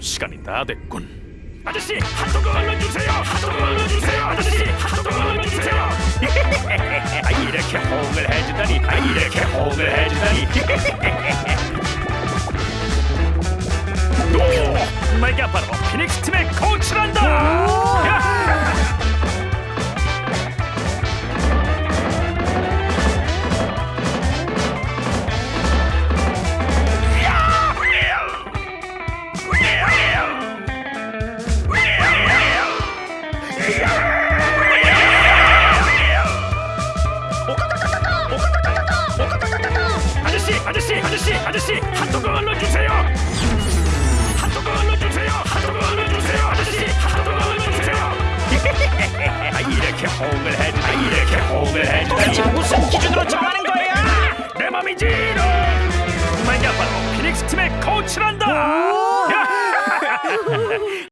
시간이 다 됐군. 아저씨 핫도그 얼른 주세요. 핫도그 얼른 주세요. 아저씨 핫도그 얼른 주세요. 아, 이렇게 호응을 해주다니. 아, 이렇게 호응을 해주다니. 오, 내가 바로 피닉스 팀의 코치란다 아저씨 아저씨 아저씨 아저씨 핫도그 얼른 주세요. 핫도그 얼른 주세요. 핫도그 얼른 주세요. 아저씨 핫도그 얼른 주세요. 아, 이렇게 호응을 해주다 아, 이렇게 호응을 해주다니 무슨 기준으로 정하는 거야 내 맘이지 내가 바로 피닉스 팀의 코치란다. 야!